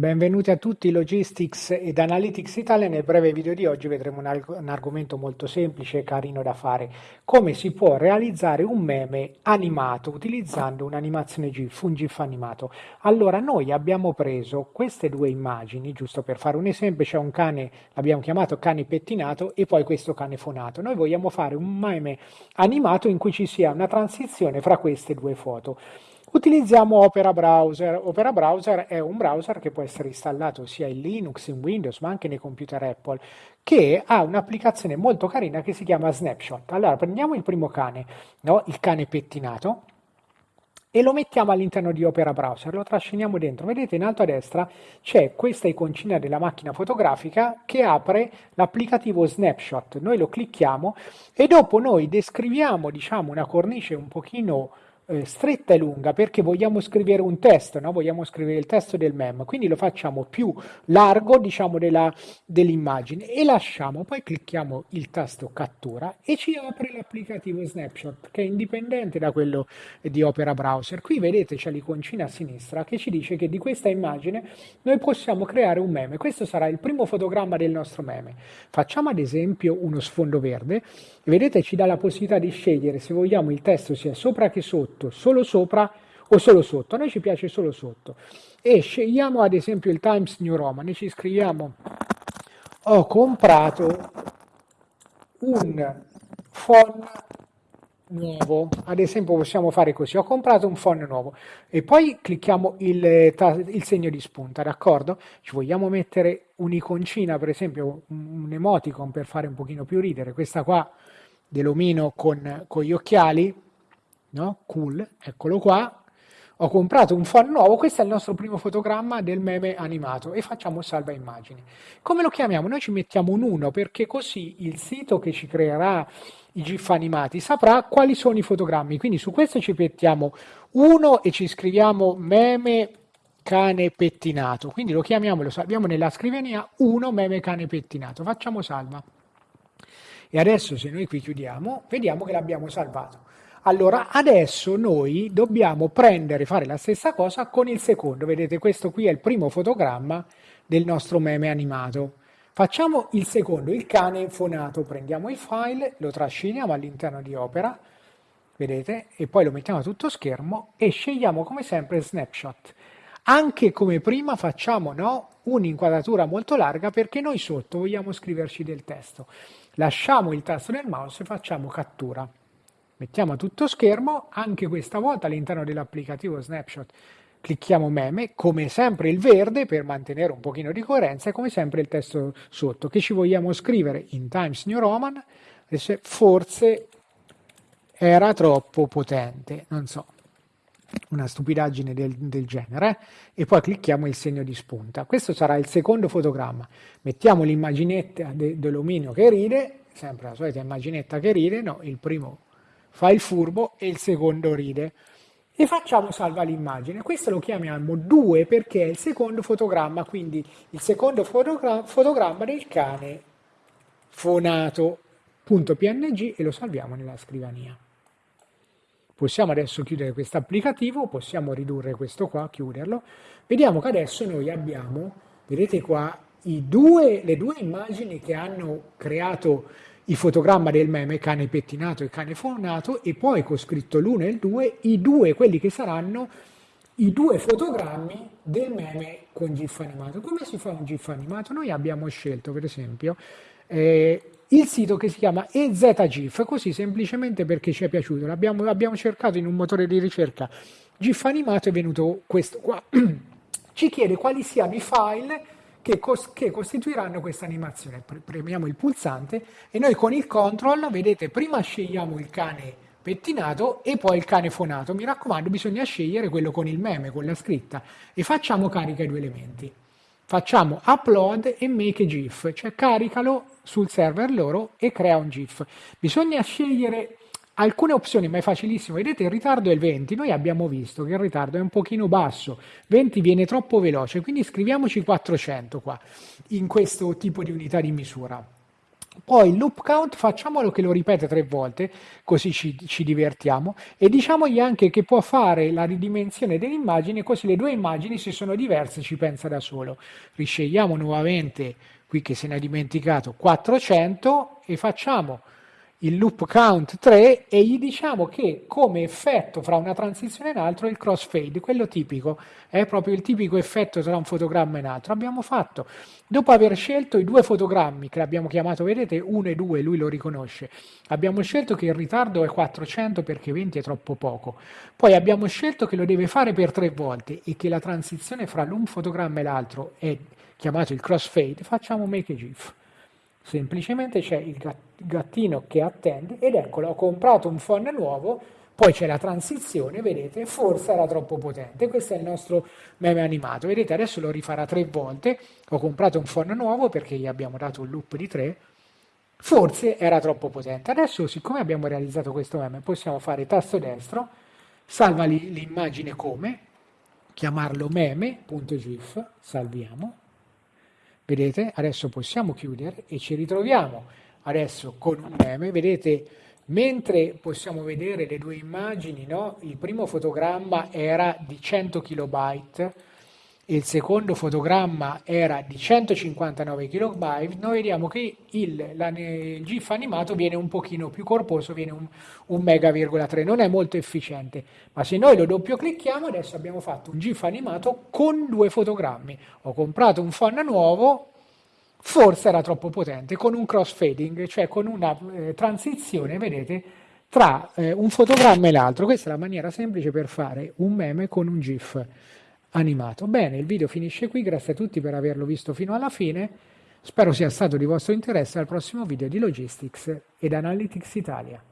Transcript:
Benvenuti a tutti Logistics ed Analytics Italia. Nel breve video di oggi vedremo un, arg- un, argomento molto semplice e carino da fare. Come si può realizzare un meme animato utilizzando un'animazione GIF, un GIF animato. Allora, noi abbiamo preso queste due immagini, giusto per fare un esempio, c'è un cane, l'abbiamo chiamato cane pettinato e poi questo cane fonato. Noi vogliamo fare un meme animato in cui ci sia una transizione fra queste due foto. Utilizziamo Opera Browser. Opera Browser è un browser che può essere installato sia in Linux, in Windows, ma anche nei computer Apple, che ha un'applicazione molto carina che si chiama Snapshot. Allora, prendiamo il primo cane, no? il cane pettinato, e lo mettiamo all'interno di Opera Browser, lo trasciniamo dentro. Vedete in alto a destra c'è questa iconcina della macchina fotografica che apre l'applicativo Snapshot. Noi lo clicchiamo e dopo noi descriviamo diciamo, una cornice un pochino eh, stretta e lunga perché vogliamo scrivere un testo, no? vogliamo scrivere il testo del mem, quindi lo facciamo più largo diciamo della, dell'immagine e lasciamo, poi clicchiamo il tasto cattura e ci apre l'applicativo Snapshot che è indipendente da quello di Opera Browser. Qui vedete c'è l'iconcina a sinistra che ci dice che di questa immagine noi possiamo creare un meme. Questo sarà il primo fotogramma del nostro meme. Facciamo ad esempio uno sfondo verde vedete ci dà la possibilità di scegliere se vogliamo il testo sia sopra che sotto sotto, solo sopra o solo sotto. A noi ci piace solo sotto. E scegliamo ad esempio il Times New Roman e ci scriviamo ho comprato un phone nuovo. Ad esempio possiamo fare così, ho comprato un phone nuovo e poi clicchiamo il, il segno di spunta, d'accordo? Ci vogliamo mettere un'iconcina, per esempio un emoticon per fare un pochino più ridere, questa qua dell'omino con, con gli occhiali, no? Cool, eccolo qua. Ho comprato un phone nuovo, questo è il nostro primo fotogramma del meme animato e facciamo salva immagini. Come lo chiamiamo? Noi ci mettiamo un 1 perché così il sito che ci creerà i GIF animati saprà quali sono i fotogrammi. Quindi su questo ci mettiamo 1 e ci scriviamo meme cane pettinato. Quindi lo chiamiamo, lo salviamo nella scrivania 1 meme cane pettinato. Facciamo salva. E adesso se noi qui chiudiamo, vediamo che l'abbiamo salvato. Allora adesso noi dobbiamo prendere, fare la stessa cosa con il secondo. Vedete, questo qui è il primo fotogramma del nostro meme animato. Facciamo il secondo, il cane fonato. Prendiamo il file, lo trasciniamo all'interno di Opera, vedete, e poi lo mettiamo a tutto schermo e scegliamo come sempre Snapshot. Anche come prima facciamo no, un'inquadratura molto larga perché noi sotto vogliamo scriverci del testo. Lasciamo il tasto del mouse e facciamo cattura. Mettiamo a tutto schermo, anche questa volta all'interno dell'applicativo Snapshot clicchiamo meme, come sempre il verde per mantenere un pochino di coerenza e come sempre il testo sotto che ci vogliamo scrivere in Times New Roman, forse era troppo potente, non so, una stupidaggine del, del genere, e poi clicchiamo il segno di spunta. Questo sarà il secondo fotogramma. Mettiamo l'immaginetta de, dell'omino che ride, sempre la solita immaginetta che ride, no, il primo fa il furbo e il secondo ride. E facciamo salva l'immagine. Questo lo chiamiamo 2 perché è il secondo fotogramma, quindi il secondo fotogra fotogramma del cane fonato.png e lo salviamo nella scrivania. Possiamo adesso chiudere questo applicativo, possiamo ridurre questo qua, chiuderlo. Vediamo che adesso noi abbiamo, vedete qua, due, le due immagini che hanno creato il fotogramma del meme cane pettinato e cane fornato e poi con scritto l'1 e il 2 i due, quelli che saranno i due fotogrammi del meme con GIF animato. Come si fa un GIF animato? Noi abbiamo scelto per esempio eh, il sito che si chiama EZGIF, così semplicemente perché ci è piaciuto. L'abbiamo, abbiamo cercato in un motore di ricerca GIF animato è venuto questo qua. ci chiede quali siano i file che, cos- che costituiranno questa animazione. Premiamo il pulsante e noi con il control, vedete, prima scegliamo il cane pettinato e poi il cane fonato. Mi raccomando, bisogna scegliere quello con il meme, con la scritta e facciamo carica i due elementi. Facciamo upload e make GIF, cioè caricalo sul server loro e crea un GIF. Bisogna scegliere alcune opzioni, ma è facilissimo. Vedete, il ritardo è il 20. Noi abbiamo visto che il ritardo è un pochino basso. 20 viene troppo veloce, quindi scriviamoci 400 qua, in questo tipo di unità di misura. Poi il loop count facciamolo che lo ripete tre volte, così ci, ci, divertiamo, e diciamogli anche che può fare la ridimensione dell'immagine, così le due immagini se sono diverse ci pensa da solo. Riscegliamo nuovamente, qui che se ne è dimenticato, 400 e facciamo il loop count 3 e gli diciamo che come effetto fra una transizione e un'altra il crossfade, quello tipico, è proprio il tipico effetto tra un fotogramma e un altro. Abbiamo fatto, dopo aver scelto i due fotogrammi che l'abbiamo chiamato, vedete, 1 e 2, lui lo riconosce, abbiamo scelto che il ritardo è 400 perché 20 è troppo poco, poi abbiamo scelto che lo deve fare per tre volte e che la transizione fra un fotogramma e l'altro è chiamato il crossfade, facciamo make a GIF. Semplicemente c'è il gattino che attende ed eccolo, ho comprato un phone nuovo, poi c'è la transizione, vedete, forse era troppo potente. Questo è il nostro meme animato. Vedete, adesso lo rifarà tre volte. Ho comprato un phone nuovo perché gli abbiamo dato un loop di tre. Forse era troppo potente. Adesso, siccome abbiamo realizzato questo meme, possiamo fare tasto destro, salva l'immagine come, chiamarlo meme.gif, salviamo Vedete? Adesso possiamo chiudere e ci ritroviamo adesso con un meme. Vedete, mentre possiamo vedere le due immagini, no? il primo fotogramma era di 100 kilobyte il secondo fotogramma era di 159 KB, noi vediamo che il, la, il, GIF animato viene un pochino più corposo, viene un, un mega,3, non è molto efficiente, ma se noi lo doppio clicchiamo adesso abbiamo fatto un GIF animato con due fotogrammi. Ho comprato un phone nuovo, forse era troppo potente, con un crossfading, cioè con una eh, transizione, vedete, tra eh, un fotogramma e l'altro. Questa è la maniera semplice per fare un meme con un GIF animato. Bene, il video finisce qui, grazie a tutti per averlo visto fino alla fine, spero sia stato di vostro interesse al prossimo video di Logistics ed Analytics Italia.